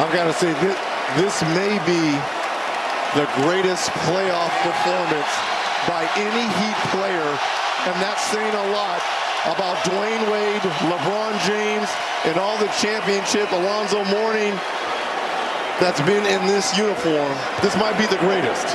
I've got to say, this, this may be the greatest playoff performance by any Heat player, and that's saying a lot about Dwyane Wade, LeBron James, and all the championship, Alonzo Mourning, that's been in this uniform. This might be the greatest.